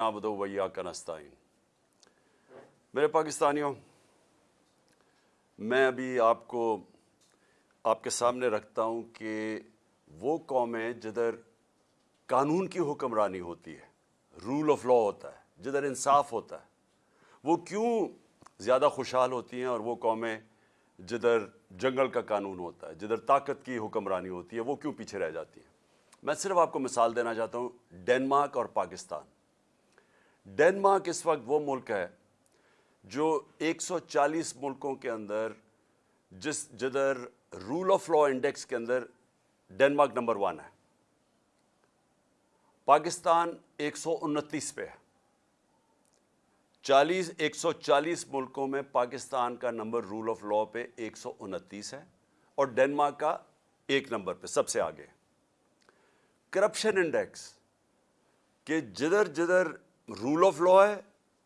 نعبد ویا کا نستعین۔ میرے پاکستانیوں، میں ابھی آپ کو آپ کے سامنے رکھتا ہوں کہ وہ قومیں جدھر قانون کی حکمرانی ہوتی ہے رول آف لا ہوتا ہے، جدھر انصاف ہوتا ہے۔ وہ کیوں زیادہ خوشحال ہوتی ہیں اور وہ قومیں جدھر جنگل کا قانون ہوتا ہے، جدھر طاقت کی حکمرانی ہوتی ہے، وہ کیوں پیچھے رہ جاتی ہیں؟ میں صرف آپ کو مثال دینا چاہتا ہوں، ڈینمارک اور پاکستان۔ ڈینمارک اس وقت وہ ملک ہے جو ایک سو چالیس ملکوں کے اندر جس جدھر رول آف لا انڈیکس کے اندر ڈینمارک نمبر ون ہے۔ پاکستان ایک سو انتیس پہ ہے۔ چالیس، ایک سو چالیس ملکوں میں پاکستان کا نمبر رول آف لا پہ ایک سو انتیس ہے اور ڈینمارک کا ایک نمبر پہ سب سے آگے۔ کرپشن انڈیکس کہ جدھر جدھر رول آف لا ہے،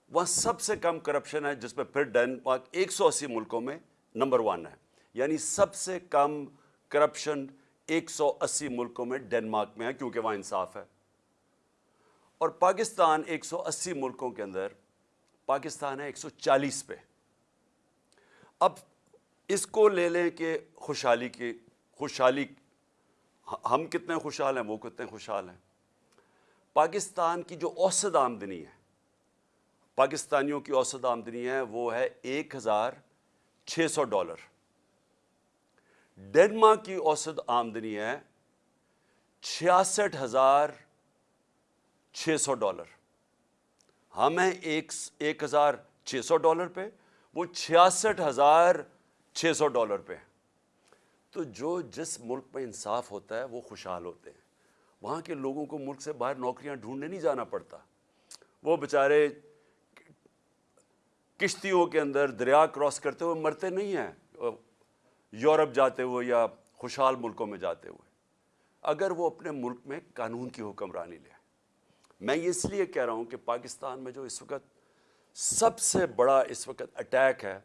وہاں سب سے کم کرپشن ہے، جس پہ پھر ڈینمارک ایک سو اسی ملکوں میں نمبر ون ہے۔ یعنی سب سے کم کرپشن ایک سو اسی ملکوں میں ڈینمارک میں ہے، کیونکہ وہاں انصاف ہے۔ اور پاکستان ایک سو اسی ملکوں کے اندر پاکستان ہے ایک سو چالیس پہ۔ اب اس کو لے لیں کہ خوشحالی کی، خوشحالی، ہم کتنے خوشحال ہیں، وہ کتنے خوشحال ہیں۔ پاکستان کی جو اوسط آمدنی ہے، پاکستانیوں کی اوسط آمدنی ہے، وہ ہے ایک ہزار چھ سو ڈالر۔ ڈینمارک کی اوسط آمدنی ہے چھیاسٹھ ہزار چھ سو ڈالر۔ ہم ہیں ایک ایک ہزار چھ سو ڈالر پہ، وہ چھیاسٹھ ہزار چھ سو ڈالر پہ۔ تو جو جس ملک میں انصاف ہوتا ہے، وہ خوشحال ہوتے ہیں۔ وہاں کے لوگوں کو ملک سے باہر نوکریاں ڈھونڈنے نہیں جانا پڑتا۔ وہ بیچارے کشتیوں کے اندر دریا کراس کرتے ہوئے مرتے نہیں ہیں، یورپ جاتے ہوئے یا خوشحال ملکوں میں جاتے ہوئے۔ اگر وہ اپنے ملک میں قانون کی حکمرانی لے۔ میں یہ اس لیے کہہ رہا ہوں کہ پاکستان میں جو اس وقت سب سے بڑا اس وقت اٹیک ہے،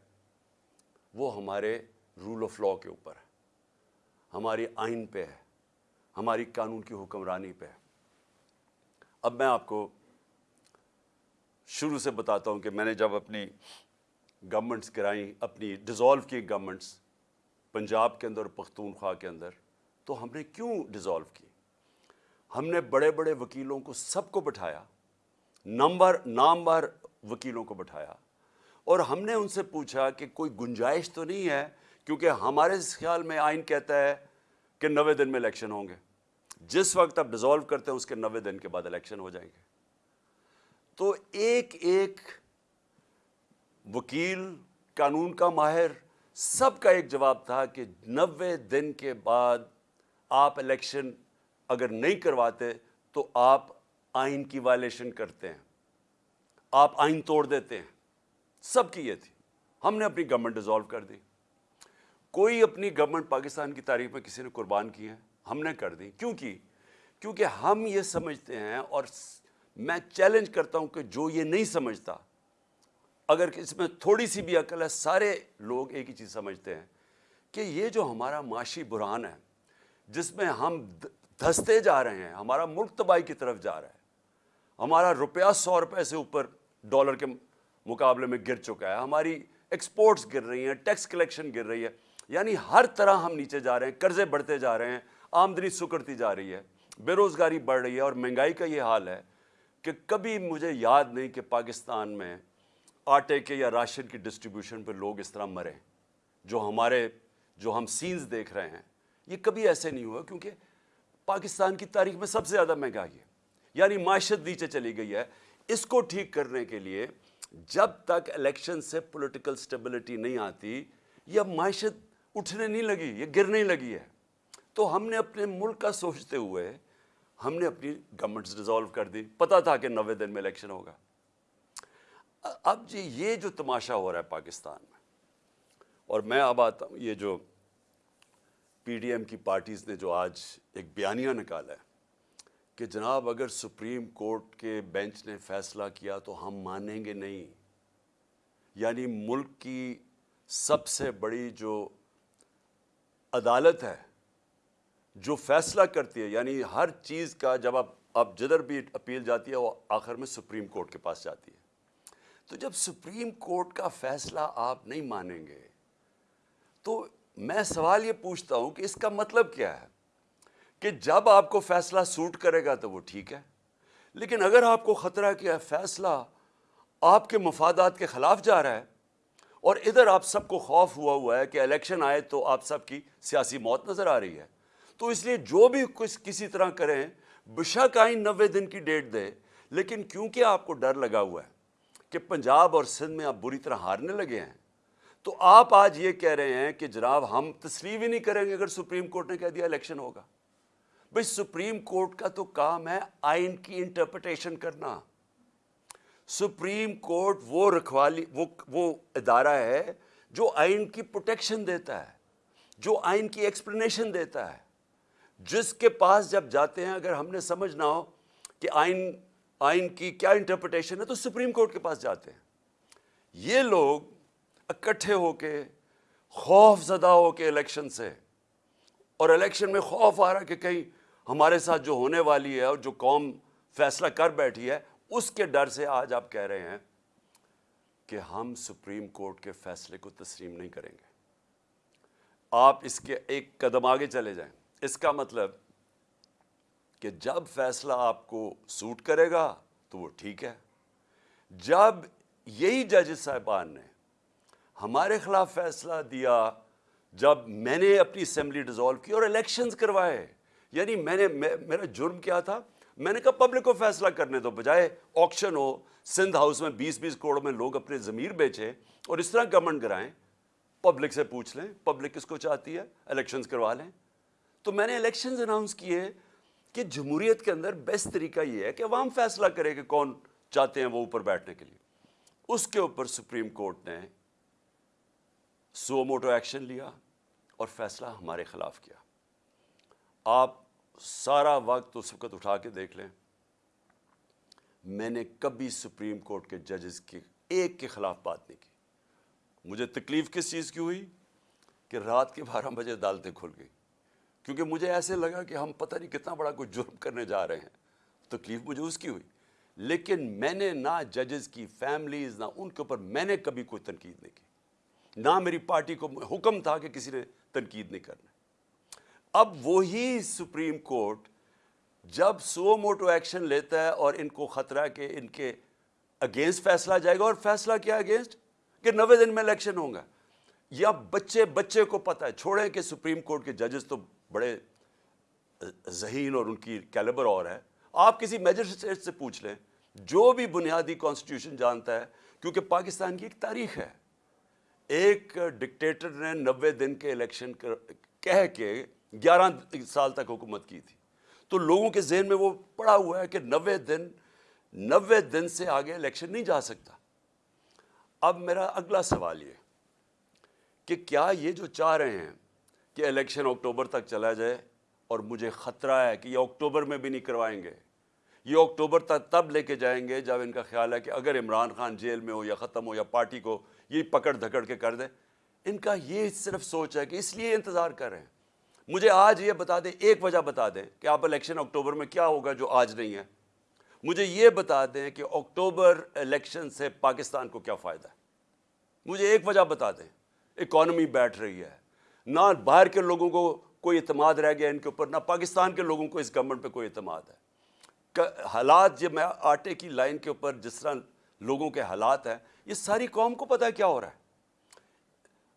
وہ ہمارے رول آف لا کے اوپر ہے۔ ہماری آئین پہ ہے۔ ہماری قانون کی حکمرانی پہ اب میں آپ کو شروع سے بتاتا ہوں کہ میں نے جب اپنی گورنمنٹس گرائیں اپنی ڈیزالو کی گورنمنٹس پنجاب کے اندر پختونخوا کے اندر، تو ہم نے کیوں ڈیزالو کی؟ ہم نے بڑے بڑے وکیلوں کو سب کو بٹھایا، نمبر نامبر وکیلوں کو بٹھایا، اور ہم نے ان سے پوچھا کہ کوئی گنجائش تو نہیں ہے؟ کیونکہ ہمارے خیال میں آئین کہتا ہے کہ نوے دن میں الیکشن ہوں گے۔ جس وقت آپ ڈیزالو کرتے ہیں، اس کے نوے دن کے بعد الیکشن ہو جائیں گے۔ تو ایک ایک وکیل، قانون کا ماہر، سب کا ایک جواب تھا کہ نوے دن کے بعد آپ الیکشن اگر نہیں کرواتے تو آپ آئین کی وائلیشن کرتے ہیں۔ آپ آئین توڑ دیتے ہیں۔ سب کی یہ تھی۔ ہم نے اپنی گورنمنٹ ڈیزالو کر دی۔ کوئی اپنی گورنمنٹ پاکستان کی تاریخ میں کسی نے قربان کی ہیں ہم نے کر دی۔ کیوں کی؟ کیونکہ ہم یہ سمجھتے ہیں اور میں چیلنج کرتا ہوں کہ جو یہ نہیں سمجھتا، اگر اس میں تھوڑی سی بھی عقل ہے، سارے لوگ ایک ہی چیز سمجھتے ہیں کہ یہ جو ہمارا معاشی برہان ہے، جس میں ہم دھستے جا رہے ہیں، ہمارا ملک تباہی کی طرف جا رہا ہے، ہمارا روپیہ سو روپے سے اوپر ڈالر کے مقابلے میں گر چکا ہے، ہماری ایکسپورٹس گر رہی ہیں ٹیکس کلیکشن گر رہی ہے یعنی ہر طرح ہم نیچے جا رہے ہیں، قرضے بڑھتے جا رہے ہیں، آمدنی سکڑتی جا رہی ہے بے روزگاری بڑھ رہی ہے، اور مہنگائی کا یہ حال ہے کہ کبھی مجھے یاد نہیں کہ پاکستان میں آٹے کے یا راشن کی ڈسٹریبیوشن پہ لوگ اس طرح مرے، جو ہمارے، جو ہم سینز دیکھ رہے ہیں۔ یہ کبھی ایسے نہیں ہوا، کیونکہ پاکستان کی تاریخ میں سب سے زیادہ مہنگائی ہے یعنی معیشت نیچے چلی گئی ہے۔ اس کو ٹھیک کرنے کے لیے جب تک الیکشن سے پولیٹیکل سٹیبلٹی نہیں آتی یہ معیشت اٹھنے نہیں لگی، یہ گرنے لگی ہے۔ تو ہم نے اپنے ملک کا سوچتے ہوئے ہم نے اپنی گورنمنٹس ڈیزالو کر دی۔ پتہ تھا کہ نوے دن میں الیکشن ہوگا۔ اب جی یہ جو تماشا ہو رہا ہے پاکستان میں، اور میں اب آتا ہوں، یہ جو پی ڈی ایم کی پارٹیز نے جو آج ایک بیانیہ نکالا ہے کہ جناب اگر سپریم کورٹ کے بینچ نے فیصلہ کیا تو ہم مانیں گے نہیں۔ یعنی ملک کی سب سے بڑی جو عدالت ہے جو فیصلہ کرتی ہے یعنی ہر چیز کا جب آپ اب جدھر بھی اپیل جاتی ہے، وہ آخر میں سپریم کورٹ کے پاس جاتی ہے۔ تو جب سپریم کورٹ کا فیصلہ آپ نہیں مانیں گے، تو میں سوال یہ پوچھتا ہوں کہ اس کا مطلب کیا ہے؟ کہ جب آپ کو فیصلہ سوٹ کرے گا تو وہ ٹھیک ہے، لیکن اگر آپ کو خطرہ کیا فیصلہ آپ کے مفادات کے خلاف جا رہا ہے اور ادھر آپ سب کو خوف ہوا ہوا ہے کہ الیکشن آئے تو آپ سب کی سیاسی موت نظر آ رہی ہے۔ تو اس لیے جو بھی کچھ کسی طرح کریں بشک آئین نوے دن کی ڈیٹ دے لیکن کیونکہ آپ کو ڈر لگا ہوا ہے کہ پنجاب اور سندھ میں آپ بری طرح ہارنے لگے ہیں، تو آپ آج یہ کہہ رہے ہیں کہ جناب ہم تسلیم ہی نہیں کریں گے اگر سپریم کورٹ نے کہہ دیا الیکشن ہوگا۔ بھائی سپریم کورٹ کا تو کام ہے آئین کی انٹرپریٹیشن کرنا۔ سپریم کورٹ وہ رکھوالی، وہ وہ ادارہ ہے جو آئین کی پروٹیکشن دیتا ہے، جو آئین کی ایکسپلینیشن دیتا ہے۔ جس کے پاس جب جاتے ہیں، اگر ہم نے سمجھنا ہو کہ آئین آئین کی کیا انٹرپریٹیشن ہے، تو سپریم کورٹ کے پاس جاتے ہیں۔ یہ لوگ اکٹھے ہو کے خوف زدہ ہو کے الیکشن سے، اور الیکشن میں خوف آ رہا کہ کہیں ہمارے ساتھ جو ہونے والی ہے اور جو قوم فیصلہ کر بیٹھی ہے اس کے ڈر سے آج آپ کہہ رہے ہیں کہ ہم سپریم کورٹ کے فیصلے کو تسلیم نہیں کریں گے۔ آپ اس کے ایک قدم آگے چلے جائیں۔ اس کا مطلب کہ جب فیصلہ آپ کو سوٹ کرے گا تو وہ ٹھیک ہے۔ جب یہی جج صاحبان نے ہمارے خلاف فیصلہ دیا، جب میں نے اپنی اسمبلی ڈیزالو کی اور الیکشنز کروائے یعنی میں نے میرا جرم کیا تھا؟ میں نے کہا پبلک کو فیصلہ کرنے دو، بجائے آکشن ہو سندھ ہاؤس میں بیس بیس کروڑ میں لوگ اپنے ضمیر بیچیں اور اس طرح گورنمنٹ کرائیں۔ پبلک سے پوچھ لیں پبلک کس کو چاہتی ہے؟ الیکشنز کروا لیں۔ تو میں نے الیکشنز اناؤنس کیے کہ جمہوریت کے اندر بیسٹ طریقہ یہ ہے کہ عوام فیصلہ کرے کہ کون چاہتے ہیں وہ اوپر بیٹھنے کے لیے۔ اس کے اوپر سپریم کورٹ نے سو موٹو ایکشن لیا اور فیصلہ ہمارے خلاف کیا۔ آپ سارا وقت اس وقت اٹھا کے دیکھ لیں۔ میں نے کبھی سپریم کورٹ کے ججز کے ایک کے خلاف بات نہیں کی۔ مجھے تکلیف کس چیز کی ہوئی؟ کہ رات کے بارہ بجے عدالتیں کھل گئی کیونکہ مجھے ایسے لگا کہ ہم پتہ نہیں کتنا بڑا کوئی جرم کرنے جا رہے ہیں۔ تکلیف مجھے اس کی ہوئی۔ لیکن میں نے نہ ججز کی فیملیز، نہ ان کے اوپر میں نے کبھی کوئی تنقید نہیں کی۔ نہ میری پارٹی کو حکم تھا کہ کسی نے تنقید نہیں کرنا۔ اب وہی سپریم کورٹ جب سو موٹو ایکشن لیتا ہے اور ان کو خطرہ کہ ان کے اگینسٹ فیصلہ جائے گا اور فیصلہ کیا اگینسٹ؟ کہ نوے دن میں الیکشن ہوں گا۔ یا بچے بچے کو پتہ ہے، چھوڑیں کہ سپریم کورٹ کے ججز تو بڑے ذہین اور ان کی کیلیبر اور ہے آپ کسی میجسٹریٹ سے پوچھ لیں، جو بھی بنیادی کانسٹیٹیوشن جانتا ہے، کیونکہ پاکستان کی ایک تاریخ ہے۔ ایک ڈکٹیٹر نے نوے دن کے الیکشن کہہ کے گیارہ سال تک حکومت کی تھی۔ تو لوگوں کے ذہن میں وہ پڑا ہوا ہے کہ نوے دن نوے دن سے آگے الیکشن نہیں جا سکتا۔ اب میرا اگلا سوال یہ کہ کیا یہ جو چاہ رہے ہیں کہ الیکشن اکتوبر تک چلا جائے اور مجھے خطرہ ہے کہ یہ اکتوبر میں بھی نہیں کروائیں گے، یہ اکتوبر تک تب لے کے جائیں گے جب ان کا خیال ہے کہ اگر عمران خان جیل میں ہو یا ختم ہو یا پارٹی کو یہ پکڑ دھکڑ کے کر دیں ان کا یہ صرف سوچ ہے کہ اس لیے انتظار کر رہے ہیں۔ مجھے آج یہ بتا دیں، ایک وجہ بتا دیں کہ آپ الیکشن اکتوبر میں کیا ہوگا جو آج نہیں ہے۔ مجھے یہ بتا دیں کہ اکتوبر الیکشن سے پاکستان کو کیا فائدہ ہے۔ مجھے ایک وجہ بتا دیں، اکانومی بیٹھ رہی ہے۔ نہ باہر کے لوگوں کو کوئی اعتماد رہ گیا ان کے اوپر، نہ پاکستان کے لوگوں کو اس گورنمنٹ پہ کوئی اعتماد ہے۔ حالات جب میں آٹے کی لائن کے اوپر جس طرح لوگوں کے حالات ہیں، یہ ساری قوم کو پتہ ہے کیا ہو رہا ہے۔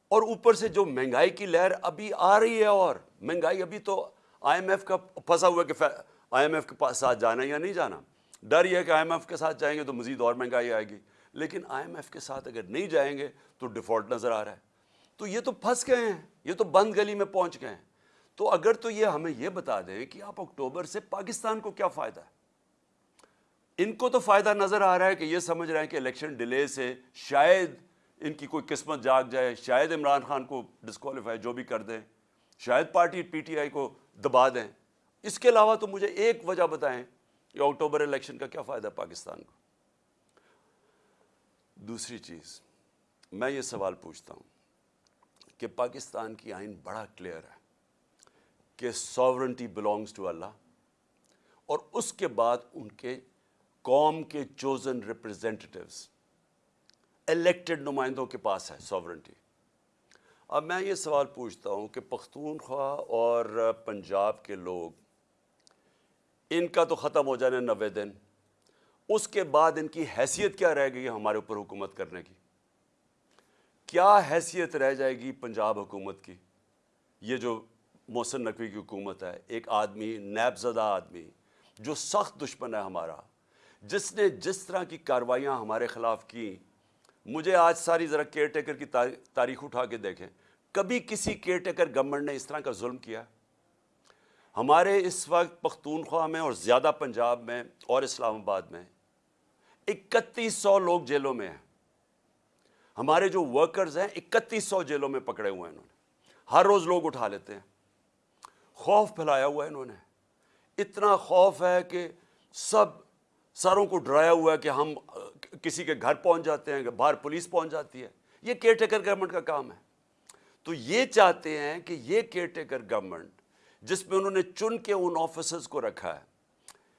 اور اوپر سے جو مہنگائی کی لہر ابھی آ رہی ہے اور مہنگائی ابھی تو آئی ایم ایف کا پھنسا ہوا کہ آئی ایم ایف کے ساتھ جانا یا نہیں جانا۔ ڈر یہ ہے کہ آئی ایم ایف کے ساتھ جائیں گے تو مزید اور مہنگائی آئے گی۔ لیکن آئی ایم ایف کے ساتھ اگر نہیں جائیں گے تو ڈیفالٹ نظر آ رہا ہے۔ تو یہ تو پھنس گئے ہیں۔ یہ تو بند گلی میں پہنچ گئے ہیں۔ تو اگر تو یہ ہمیں یہ بتا دیں کہ آپ اکتوبر سے پاکستان کو کیا فائدہ ہے؟ ان کو تو فائدہ نظر آ رہا ہے کہ یہ سمجھ رہے ہیں کہ الیکشن ڈیلے سے شاید ان کی کوئی قسمت جاگ جائے، شاید عمران خان کو ڈسکوالیفائی جو بھی کر دیں، شاید پارٹی پی ٹی آئی کو دبا دیں۔ اس کے علاوہ تو مجھے ایک وجہ بتائیں کہ اکتوبر الیکشن کا کیا فائدہ پاکستان کو۔ دوسری چیز، میں یہ سوال پوچھتا ہوں کہ پاکستان کی آئین بڑا کلیئر ہے کہ ساورنٹی بلانگز ٹو اللہ اور اس کے بعد ان کے قوم کے چوزن ریپرزینٹیوز الیکٹڈ نمائندوں کے پاس ہے سوورنٹی اب میں یہ سوال پوچھتا ہوں کہ پختونخوا اور پنجاب کے لوگ، ان کا تو ختم ہو جانا نوے دن، اس کے بعد ان کی حیثیت کیا رہ گئی ہمارے اوپر حکومت کرنے کی؟ کیا حیثیت رہ جائے گی پنجاب حکومت کی؟ یہ جو محسن نقوی کی حکومت ہے، ایک آدمی، نیب زدہ آدمی، جو سخت دشمن ہے ہمارا، جس نے جس طرح کی کاروائیاں ہمارے خلاف کی مجھے آج ساری ذرا کیئر ٹیکر کی تاریخ اٹھا کے دیکھیں۔ کبھی کسی کیئر ٹیکر گورنمنٹ نے اس طرح کا ظلم کیا؟ ہمارے اس وقت پختونخوا میں اور زیادہ پنجاب میں اور اسلام آباد میں اکتیس سو لوگ جیلوں میں ہیں۔ ہمارے جو ورکرز ہیں اکتیس سو جیلوں میں پکڑے ہوئے ہیں انہوں نے۔ ہر روز لوگ اٹھا لیتے ہیں۔ خوف پھیلایا ہوا ہے انہوں نے۔ اتنا خوف ہے کہ سب ساروں کو ڈرایا ہوا ہے کہ ہم کسی کے گھر پہنچ جاتے ہیں، باہر پولیس پہنچ جاتی ہے۔ یہ کیئر ٹیکر گورنمنٹ کا کام ہے۔ تو یہ چاہتے ہیں کہ یہ کیئر ٹیکر گورنمنٹ، جس میں انہوں نے چن کے ان آفیسرز کو رکھا ہے،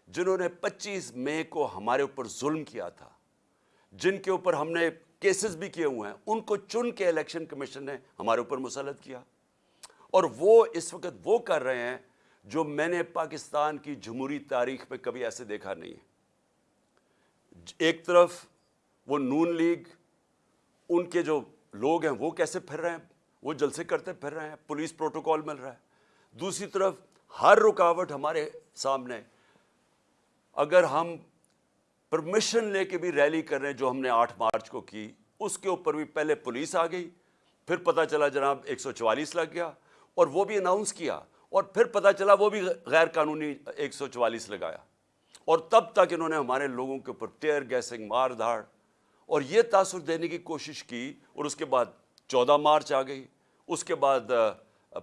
جنہوں نے پچیس مئی کو ہمارے اوپر ظلم کیا تھا، جن کے اوپر ہم نے کیسز بھی کیے ہوئے ہیں، ان کو چن کے الیکشن کمیشن نے ہمارے اوپر مسلط کیا۔ اور وہ اس وقت وہ کر رہے ہیں جو میں نے پاکستان کی جمہوری تاریخ میں کبھی ایسے دیکھا نہیں ہے۔ ایک طرف وہ نون لیگ، ان کے جو لوگ ہیں، وہ کیسے پھر رہے ہیں؟ وہ جلسے کرتے پھر رہے ہیں، پولیس پروٹوکول مل رہا ہے۔ دوسری طرف ہر رکاوٹ ہمارے سامنے اگر ہم پرمیشن لے کے بھی ریلی کر رہے ہیں، جو ہم نے آٹھ مارچ کو کی، اس کے اوپر بھی پہلے پولیس آ گئی، پھر پتہ چلا جناب ایک سو چوالیس لگ گیا، اور وہ بھی اناؤنس کیا، اور پھر پتہ چلا وہ بھی غیر قانونی ایک سو چوالیس لگایا۔ اور تب تک انہوں نے ہمارے لوگوں کے اوپر ٹیئر گیسنگ مار دھاڑ اور یہ تاثر دینے کی کوشش کی اور اس کے بعد چودہ مارچ آ گئی۔ اس کے بعد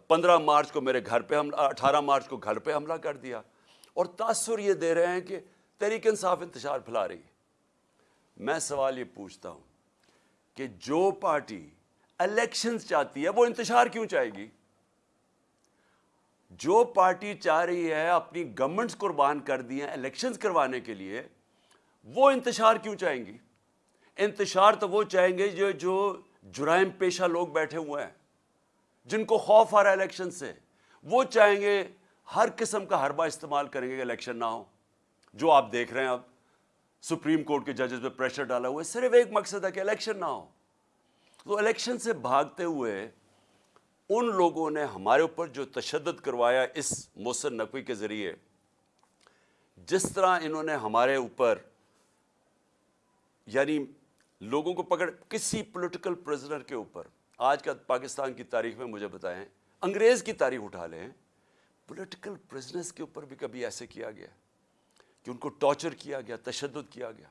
پندرہ مارچ کو میرے گھر پہ حملہ اٹھارہ مارچ کو گھر پہ حملہ کر دیا اور تاثر یہ دے رہے ہیں کہ تحریک انصاف انتشار پھیلا رہی ہے۔ میں سوال یہ پوچھتا ہوں کہ جو پارٹی الیکشنز چاہتی ہے وہ انتشار کیوں چاہے گی؟ جو پارٹی چاہ رہی ہے اپنی گورنمنٹس قربان کر دی ہیں الیکشنز کروانے کے لیے، وہ انتشار کیوں چاہیں گی؟ انتشار تو وہ چاہیں گے جو جو جرائم پیشہ لوگ بیٹھے ہوئے ہیں، جن کو خوف آ رہا ہے الیکشن سے، وہ چاہیں گے ہر قسم کا حربہ استعمال کریں گے کہ الیکشن نہ ہو۔ جو آپ دیکھ رہے ہیں اب، سپریم کورٹ کے ججز پہ پریشر ڈالا ہوا ہے، صرف ایک مقصد ہے کہ الیکشن نہ ہو۔ تو الیکشن سے بھاگتے ہوئے ان لوگوں نے ہمارے اوپر جو تشدد کروایا اس محسن نقوی کے ذریعے، جس طرح انہوں نے ہمارے اوپر یعنی لوگوں کو پکڑ، کسی پولیٹیکل پریزنر کے اوپر، آج کا پاکستان کی تاریخ میں مجھے بتائیں، انگریز کی تاریخ اٹھا لیں پولیٹیکل پریزنرز کے اوپر بھی کبھی ایسے کیا گیا کہ ان کو ٹارچر کیا گیا، تشدد کیا گیا۔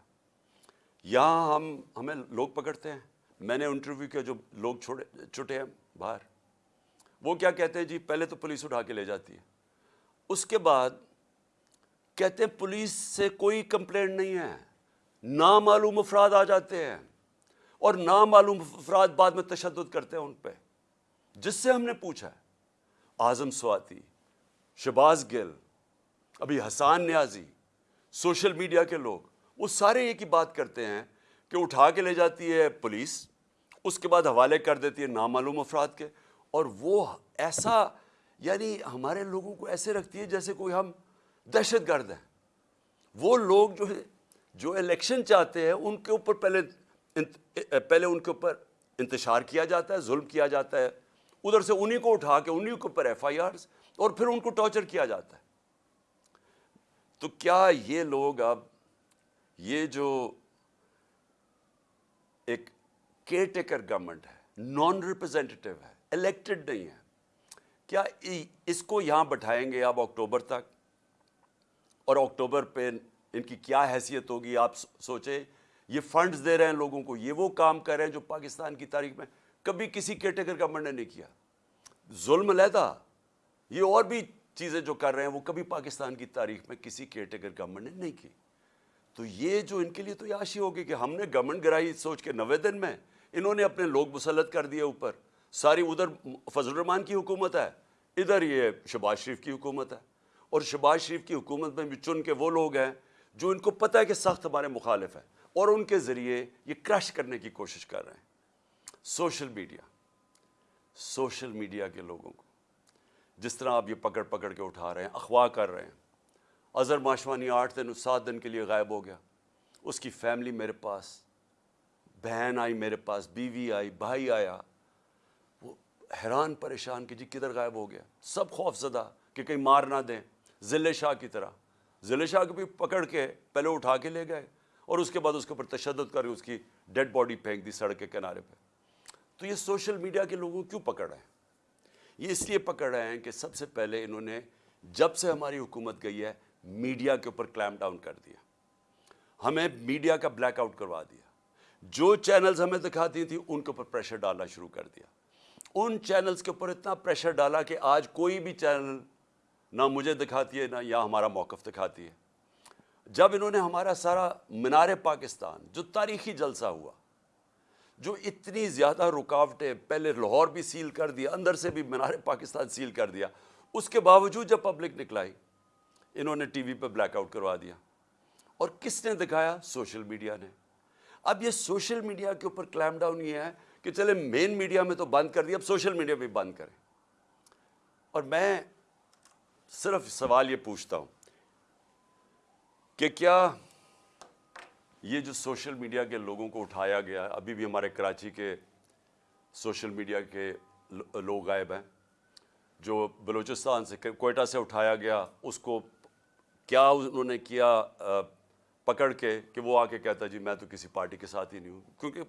یہاں ہم، ہمیں لوگ پکڑتے ہیں، میں نے انٹرویو کیا جو لوگ چھوڑے چھوٹے ہیں باہر۔ وہ کیا کہتے ہیں جی؟ پہلے تو پولیس اٹھا کے لے جاتی ہے۔ اس کے بعد کہتے ہیں پولیس سے کوئی کمپلینٹ نہیں ہے۔ نامعلوم افراد آ جاتے ہیں۔ اور نامعلوم افراد بعد میں تشدد کرتے ہیں ان پہ۔ جس سے ہم نے پوچھا ہے۔ اعظم سواتی، شباز گل، ابھی حسان نیازی، سوشل میڈیا کے لوگ، وہ سارے یہ کی بات کرتے ہیں کہ اٹھا کے لے جاتی ہے پولیس، اس کے بعد حوالے کر دیتی ہے نامعلوم افراد کے۔ اور وہ ایسا یعنی ہمارے لوگوں کو ایسے رکھتی ہے جیسے کوئی ہم دہشت گرد ہیں۔ وہ لوگ جو ہے جو الیکشن چاہتے ہیں، ان کے اوپر پہلے پہلے ان کے اوپر انتشار کیا جاتا ہے، ظلم کیا جاتا ہے۔ ادھر سے انہی کو اٹھا کے، انہی کے اوپر ایف آئی آرز اور پھر ان کو ٹارچر کیا جاتا ہے۔ تو کیا یہ لوگ اب یہ جو ایک کیئر ٹیکر گورنمنٹ ہے نان ریپرزینٹیو ہے الیکٹڈ نہیں ہے کیا اس کو یہاں بٹھائیں گے آپ اکتوبر تک؟ اور اکتوبر پہ ان کی کیا حیثیت ہوگی؟ آپ سوچیں، یہ فنڈز دے رہے ہیں لوگوں کو، یہ وہ کام کر رہے ہیں جو پاکستان کی تاریخ میں کبھی کسی کیٹیگر گورنمنٹ نے نہیں کیا۔ ظلم علیحدہ، یہ اور بھی چیزیں جو کر رہے ہیں وہ کبھی پاکستان کی تاریخ میں کسی کیٹیگر گورنمنٹ نے نہیں کی۔ تو یہ جو ان کے لیے تو یاشی ہوگی کہ ہم نے گورنمنٹ گرائی سوچ کے نوے دن میں انہوں نے اپنے لوگ مسلط کر دیے اوپر۔ ساری ادھر فضل الرحمان کی حکومت ہے، ادھر یہ شباز شریف کی حکومت ہے۔ اور شباز شریف کی حکومت میں بھی چن کے وہ لوگ ہیں جو ان کو پتہ ہے کہ سخت ہمارے مخالف ہیں اور ان کے ذریعے یہ کرش کرنے کی کوشش کر رہے ہیں۔ سوشل میڈیا سوشل میڈیا کے لوگوں کو، جس طرح آپ یہ پکڑ پکڑ کے اٹھا رہے ہیں، اخواہ کر رہے ہیں۔ اظہر ماشوانی آٹھ دن، سات دن کے لیے غائب ہو گیا۔ اس کی فیملی میرے پاس، بہن آئی میرے پاس، بیوی آئی، بھائی آیا۔ حیران پریشان کہ جی کدھر غائب ہو گیا؟ سب خوف زدہ کہ کہیں مار نہ دیں ضلع شاہ کی طرح۔ ضلع شاہ کو بھی پکڑ کے پہلے اٹھا کے لے گئے اور اس کے بعد اس کے اوپر تشدد کر اس کی ڈیڈ باڈی پھینک دی سڑک کے کنارے پہ۔ تو یہ سوشل میڈیا کے لوگوں کیوں پکڑ رہے ہیں؟ یہ اس لیے پکڑ رہے ہیں کہ سب سے پہلے انہوں نے جب سے ہماری حکومت گئی ہے، میڈیا کے اوپر کلیم ڈاؤن کر دیا۔ ہمیں میڈیا کا بلیک آؤٹ کروا دیا۔ جو چینلز ہمیں دکھاتی تھیں، ان کے اوپر پریشر ڈالنا شروع کر دیا۔ ان چینلز کے اوپر اتنا پریشر ڈالا کہ آج کوئی بھی چینل نہ مجھے دکھاتی ہے، نہ یا ہمارا موقف دکھاتی ہے۔ جب انہوں نے ہمارا سارا منار پاکستان، جو تاریخی جلسہ ہوا، جو اتنی زیادہ رکاوٹیں پہلے لاہور بھی سیل کر دیا، اندر سے بھی منار پاکستان سیل کر دیا، اس کے باوجود جب پبلک نکلائی انہوں نے ٹی وی پہ بلیک آؤٹ کروا دیا۔ اور کس نے دکھایا؟ سوشل میڈیا نے۔ اب یہ سوشل میڈیا کے اوپر کلیم ڈاؤن یہ ہے کہ چلے مین میڈیا میں تو بند کر دیا اب سوشل میڈیا بھی بند کریں۔ اور میں صرف سوال یہ پوچھتا ہوں کہ کیا یہ جو سوشل میڈیا کے لوگوں کو اٹھایا گیا، ابھی بھی ہمارے کراچی کے سوشل میڈیا کے لوگ غائب ہیں، جو بلوچستان سے، کوئٹہ سے اٹھایا گیا، اس کو کیا انہوں نے کیا پکڑ کے کہ وہ آ کے کہتا جی میں تو کسی پارٹی کے ساتھ ہی نہیں ہوں؟ کیونکہ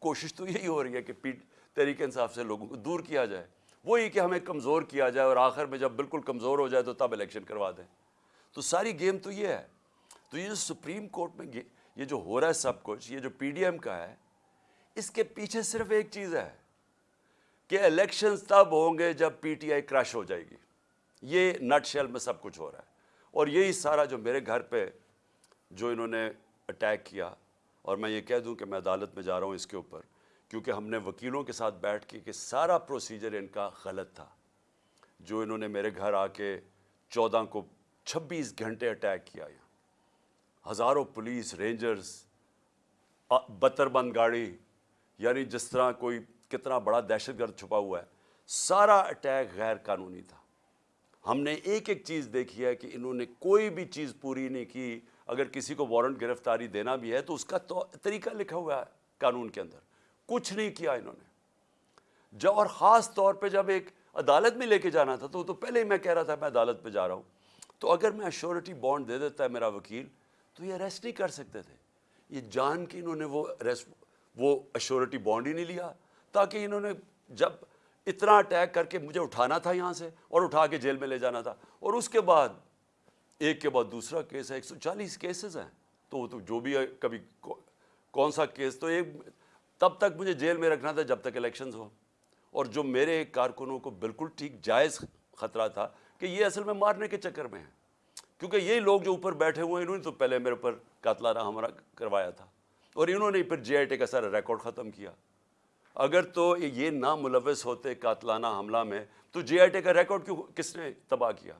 کوشش تو یہی ہو رہی ہے کہ پی تحریک انصاف سے لوگوں کو دور کیا جائے۔ وہی کہ ہمیں کمزور کیا جائے اور آخر میں جب بالکل کمزور ہو جائے تو تب الیکشن کروا دیں۔ تو ساری گیم تو یہ ہے۔ تو یہ جو سپریم کورٹ میں یہ جو ہو رہا ہے سب کچھ، یہ جو پی ڈی ایم کا ہے، اس کے پیچھے صرف ایک چیز ہے کہ الیکشنز تب ہوں گے جب پی ٹی آئی کریش ہو جائے گی۔ یہ نٹ شیل میں سب کچھ ہو رہا ہے۔ اور یہی سارا جو میرے گھر پہ جو انہوں نے اٹیک کیا اور میں یہ کہہ دوں کہ میں عدالت میں جا رہا ہوں اس کے اوپر، کیونکہ ہم نے وکیلوں کے ساتھ بیٹھ کے کہ سارا پروسیجر ان کا غلط تھا۔ جو انہوں نے میرے گھر آ کے چودہ کو چھبیس گھنٹے اٹیک کیا یہاں۔ ہزاروں پولیس رینجرز بتر بند گاڑی یعنی جس طرح کوئی کتنا بڑا دہشت گرد چھپا ہوا ہے، سارا اٹیک غیر قانونی تھا۔ ہم نے ایک ایک چیز دیکھی ہے کہ انہوں نے کوئی بھی چیز پوری نہیں کی۔ اگر کسی کو وارنٹ گرفتاری دینا بھی ہے تو اس کا طریقہ لکھا ہوا ہے قانون کے اندر۔ کچھ نہیں کیا انہوں نے۔ جب اور خاص طور پہ جب ایک عدالت میں لے کے جانا تھا تو تو پہلے ہی میں کہہ رہا تھا میں عدالت پہ جا رہا ہوں۔ تو اگر میں اشورٹی بانڈ دے دیتا ہے میرا وکیل تو یہ اریسٹ نہیں کر سکتے تھے۔ یہ جان کے انہوں نے وہ اریسٹ وہ اشورٹی بانڈ ہی نہیں لیا۔ تاکہ انہوں نے جب اتنا اٹیک کر کے مجھے اٹھانا تھا یہاں سے اور اٹھا کے جیل میں لے جانا تھا۔ اور اس کے بعد ایک کے بعد دوسرا کیس ہے، ایک سو چالیس کیسز ہیں۔ تو وہ تو جو بھی ہے، کبھی کون سا کیس؟ تو ایک، تب تک مجھے جیل میں رکھنا تھا جب تک الیکشنز ہو اور جو میرے کارکنوں کو بالکل ٹھیک جائز خطرہ تھا کہ یہ اصل میں مارنے کے چکر میں ہیں۔ کیونکہ یہی لوگ جو اوپر بیٹھے ہوئے ہیں، انہوں نے تو پہلے میرے اوپر قاتلانہ ہمارا کروایا تھا۔ اور انہوں نے پھر جے آئی ٹی کا سارا ریکارڈ ختم کیا۔ اگر تو یہ نہ ملوث ہوتے قاتلانہ حملہ میں، تو جے آئی ٹی کا ریکارڈ کیوں، کس نے تباہ کیا؟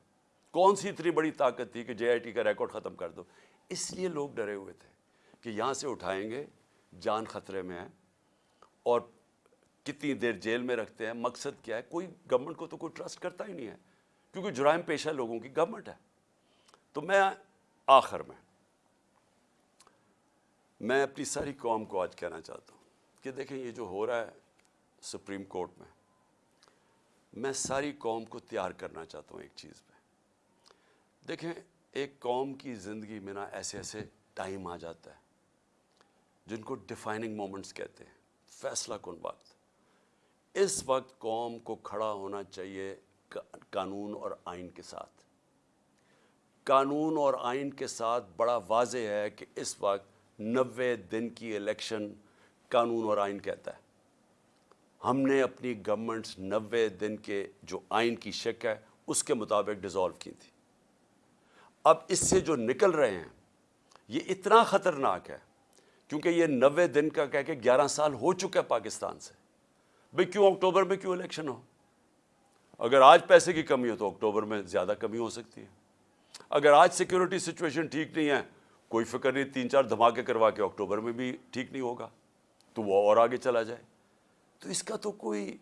کون سی اتنی بڑی طاقت تھی کہ جے آئی ٹی کا ریکارڈ ختم کر دو؟ اس لیے لوگ ڈرے ہوئے تھے کہ یہاں سے اٹھائیں گے، جان خطرے میں ہے اور کتنی دیر جیل میں رکھتے ہیں، مقصد کیا ہے؟ کوئی گورنمنٹ کو تو کوئی ٹرسٹ کرتا ہی نہیں ہے، کیونکہ جرائم پیشہ لوگوں کی گورنمنٹ ہے۔ تو میں آخر میں میں اپنی ساری قوم کو آج کہنا چاہتا ہوں کہ دیکھیں یہ جو ہو رہا ہے سپریم کورٹ میں میں ساری قوم کو تیار کرنا چاہتا ہوں ایک چیز پہ دیکھیں، ایک قوم کی زندگی میں نا ایسے ایسے ٹائم آ جاتا ہے، جن کو ڈیفائننگ مومنٹس کہتے ہیں، فیصلہ کن وقت۔ اس وقت قوم کو کھڑا ہونا چاہیے قانون اور آئین کے ساتھ۔ قانون اور آئین کے ساتھ بڑا واضح ہے کہ اس وقت نوے دن کی الیکشن قانون اور آئین کہتا ہے۔ ہم نے اپنی گورنمنٹس نوے دن کے جو آئین کی شک ہے، اس کے مطابق ڈیزالو کی تھی۔ اب اس سے جو نکل رہے ہیں، یہ اتنا خطرناک ہے، کیونکہ یہ نوے دن کا کہہ کے گیارہ سال ہو چکا ہے پاکستان سے۔ بھئی کیوں اکتوبر میں کیوں الیکشن ہو؟ اگر آج پیسے کی کمی ہو تو اکتوبر میں زیادہ کمی ہو سکتی ہے۔ اگر آج سیکیورٹی سچویشن ٹھیک نہیں ہے، کوئی فکر نہیں، تین چار دھماکے کروا کے اکتوبر میں بھی ٹھیک نہیں ہوگا۔ تو وہ اور آگے چلا جائے۔ تو اس کا تو کوئی،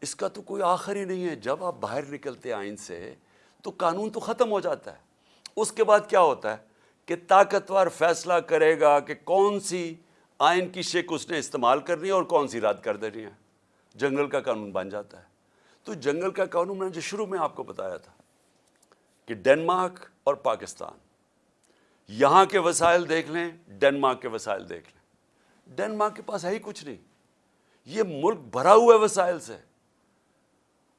اس کا تو کوئی آخر ہی نہیں ہے۔ جب آپ باہر نکلتے آئین سے، تو قانون تو ختم ہو جاتا ہے۔ اس کے بعد کیا ہوتا ہے کہ طاقتور فیصلہ کرے گا کہ کون سی آئین کی شک اس نے استعمال کرنی ہے اور کون سی رد کر دینی ہے۔ جنگل کا قانون بن جاتا ہے۔ تو جنگل کا قانون میں نے جو شروع میں آپ کو بتایا تھا کہ ڈینمارک اور پاکستان، یہاں کے وسائل دیکھ لیں، ڈینمارک کے وسائل دیکھ لیں۔ ڈینمارک کے پاس ہے ہی کچھ نہیں۔ یہ ملک بھرا ہوا ہے وسائل سے۔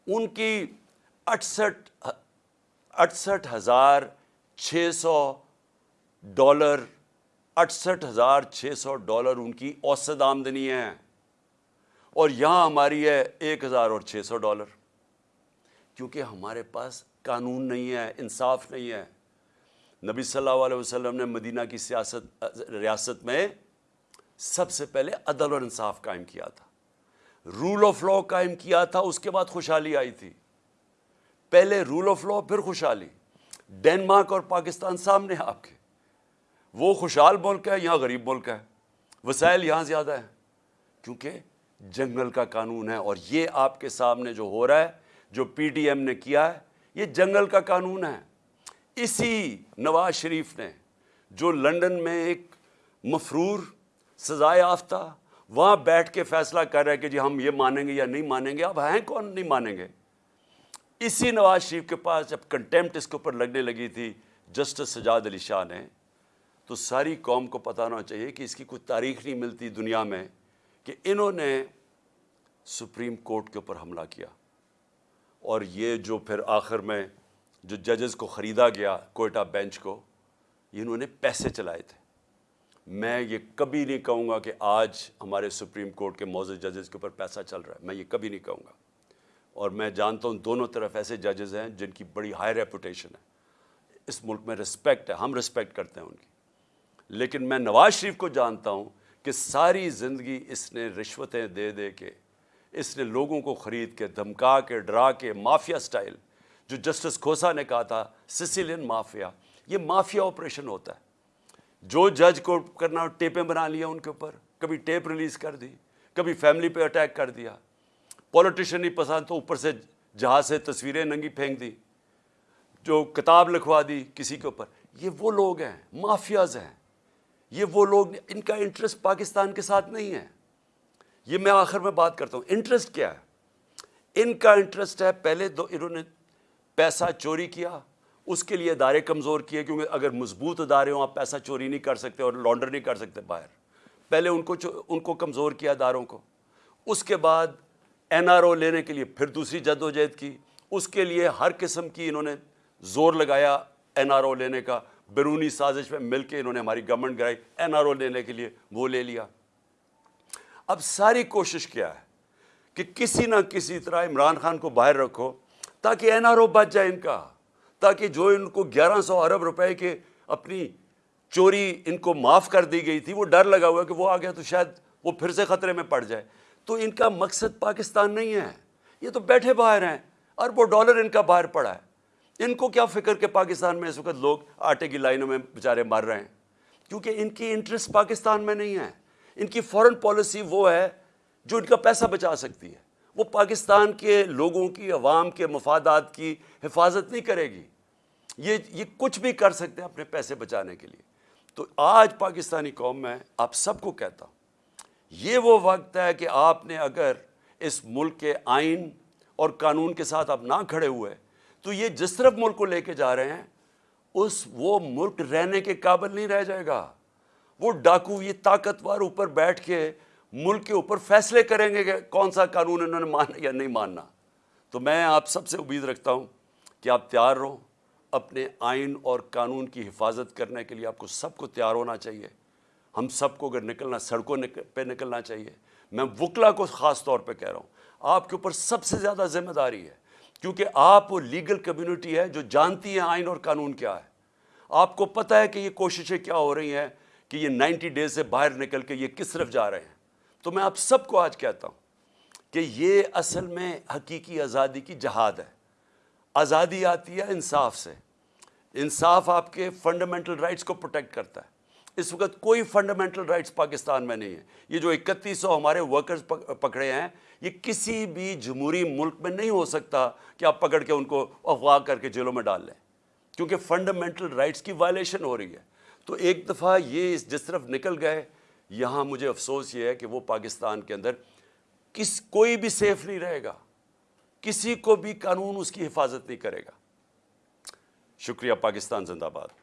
ان کی اٹھسٹھ اٹھسٹھ ہزار چھ سو ڈالر، اٹھسٹھ ہزار چھ سو ڈالر ان کی اوسط آمدنی ہے۔ اور یہاں ہماری ہے ایک ہزار اور چھ سو ڈالر۔ کیونکہ ہمارے پاس قانون نہیں ہے، انصاف نہیں ہے۔ نبی صلی اللہ علیہ وسلم نے مدینہ کی سیاست، ریاست میں سب سے پہلے عدل اور انصاف قائم کیا تھا۔ رول آف لا قائم کیا تھا، اس کے بعد خوشحالی آئی تھی۔ پہلے رول آف لا پھر خوشحالی۔ ڈینمارک اور پاکستان سامنے آپ کے۔ وہ خوشحال ملک ہے یہاں غریب ملک ہے؟ وسائل یہاں زیادہ ہیں۔ کیونکہ جنگل کا قانون ہے اور یہ آپ کے سامنے جو ہو رہا ہے، جو پی ڈی ایم نے کیا ہے، یہ جنگل کا قانون ہے۔ اسی نواز شریف نے، جو لنڈن میں ایک مفرور سزائے یافتہ، وہاں بیٹھ کے فیصلہ کر رہے کہ جی ہم یہ مانیں گے یا نہیں مانیں گے۔ اب ہیں کون نہیں مانیں گے؟ اسی نواز شریف کے پاس جب کنٹمپٹ اس کے اوپر لگنے لگی تھی، جسٹس سجاد علی شاہ نے، تو ساری قوم کو پتہ ہونا چاہیے کہ اس کی کوئی تاریخ نہیں ملتی دنیا میں کہ انہوں نے سپریم کورٹ کے اوپر حملہ کیا۔ اور یہ جو پھر آخر میں جو ججز کو خریدا گیا کوئٹہ بینچ کو انہوں نے پیسے چلائے تھے۔ میں یہ کبھی نہیں کہوں گا کہ آج ہمارے سپریم کورٹ کے موزد ججز کے اوپر پیسہ چل رہا ہے، میں یہ کبھی نہیں کہوں گا۔ اور میں جانتا ہوں دونوں طرف ایسے ججز ہیں جن کی بڑی ہائی ریپوٹیشن ہے۔ اس ملک میں رسپیکٹ ہے، ہم رسپیکٹ کرتے ہیں ان کی۔ لیکن میں نواز شریف کو جانتا ہوں کہ ساری زندگی اس نے رشوتیں دے دے کے، اس نے لوگوں کو خرید کے، دھمکا کے، ڈرا کے، مافیا سٹائل جو جسٹس کھوسا نے کہا تھا سسیلین مافیا، یہ مافیا آپریشن ہوتا ہے۔ جو جج کو کرنا ٹیپیں بنا لیا ان کے اوپر، کبھی ٹیپ ریلیز کر دی، کبھی فیملی پہ اٹیک کر دیا۔ پولیٹیشن نہیں پسند تو اوپر سے جہاز سے تصویریں ننگی پھینک دی، جو کتاب لکھوا دی کسی کے اوپر۔ یہ وہ لوگ ہیں، مافیاز ہیں۔ یہ وہ لوگ، ان کا انٹرسٹ پاکستان کے ساتھ نہیں ہے۔ یہ میں آخر میں بات کرتا ہوں انٹرسٹ کیا ہے؟ ان کا انٹرسٹ ہے، پہلے دو، انہوں نے پیسہ چوری کیا، اس کے لیے ادارے کمزور کیے، کیونکہ اگر مضبوط ادارے ہوں، آپ پیسہ چوری نہیں کر سکتے اور لانڈر نہیں کر سکتے باہر۔ پہلے ان کو ان کو کمزور کیا اداروں کو۔ اس کے بعد این آر او لینے کے لیے پھر دوسری جد و جہد کی۔ اس کے لیے ہر قسم کی انہوں نے زور لگایا این آر او لینے کا۔ بیرونی سازش میں مل کے انہوں نے ہماری گورنمنٹ گرائی۔ این آر او لینے کے لیے وہ لے لیا۔ اب ساری کوشش کیا ہے کہ کسی نہ کسی طرح عمران خان کو باہر رکھو تاکہ این آر او بچ جائے ان کا۔ تاکہ جو ان کو گیارہ سو ارب روپے کے اپنی چوری ان کو معاف کر دی گئی تھی، وہ ڈر لگا ہوا کہ وہ آ گیا تو شاید وہ پھر سے خطرے میں پڑ جائے۔ تو ان کا مقصد پاکستان نہیں ہے۔ یہ تو بیٹھے باہر ہیں۔ اور وہ ڈالر ان کا باہر پڑا ہے۔ ان کو کیا فکر کہ پاکستان میں اس وقت لوگ آٹے کی لائنوں میں بیچارے مر رہے ہیں؟ کیونکہ ان کی انٹرسٹ پاکستان میں نہیں ہے۔ ان کی فورن پالیسی وہ ہے جو ان کا پیسہ بچا سکتی ہے۔ وہ پاکستان کے لوگوں کی، عوام کے، مفادات کی حفاظت نہیں کرے گی۔ یہ یہ کچھ بھی کر سکتے ہیں اپنے پیسے بچانے کے لیے۔ تو آج پاکستانی قوم میں آپ سب کو کہتا ہوں یہ وہ وقت ہے کہ آپ نے اگر اس ملک کے آئین اور قانون کے ساتھ آپ نہ کھڑے ہوئے، تو یہ جس طرف ملک کو لے کے جا رہے ہیں، اس وہ ملک رہنے کے قابل نہیں رہ جائے گا۔ وہ ڈاکو، یہ طاقتور اوپر بیٹھ کے ملک کے اوپر فیصلے کریں گے کہ کون سا قانون انہوں نے مانا یا نہیں ماننا۔ تو میں آپ سب سے امید رکھتا ہوں کہ آپ تیار رہو، اپنے آئین اور قانون کی حفاظت کرنے کے لیے آپ کو سب کو تیار ہونا چاہیے۔ ہم سب کو اگر نکلنا سڑکوں پہ نکلنا چاہیے۔ میں وکلا کو خاص طور پہ کہہ رہا ہوں، آپ کے اوپر سب سے زیادہ ذمہ داری ہے، کیونکہ آپ وہ لیگل کمیونٹی ہے جو جانتی ہیں آئین اور قانون کیا ہے۔ آپ کو پتہ ہے کہ یہ کوششیں کیا ہو رہی ہیں کہ یہ نائنٹی ڈیز سے باہر نکل کے یہ کس طرف جا رہے ہیں۔ تو میں آپ سب کو آج کہتا ہوں کہ یہ اصل میں حقیقی آزادی کی جہاد ہے۔ آزادی آتی ہے انصاف سے۔ انصاف آپ کے فنڈامنٹل رائٹس کو پروٹیکٹ کرتا ہے۔ اس وقت کوئی فنڈامنٹل رائٹس پاکستان میں نہیں ہے۔ یہ جو اکتیس سو ہمارے ورکرز پکڑے ہیں، یہ کسی بھی جمہوری ملک میں نہیں ہو سکتا کہ آپ پکڑ کے ان کو اغوا کر کے جیلوں میں ڈال لیں۔ کیونکہ فنڈامنٹل رائٹس کی وائلیشن ہو رہی ہے۔ تو ایک دفعہ یہ جس طرف نکل گئے، یہاں مجھے افسوس یہ ہے کہ وہ پاکستان کے اندر کس، کوئی بھی سیف نہیں رہے گا۔ کسی کو بھی قانون اس کی حفاظت نہیں کرے گا۔ شکریہ، پاکستان زندہ باد۔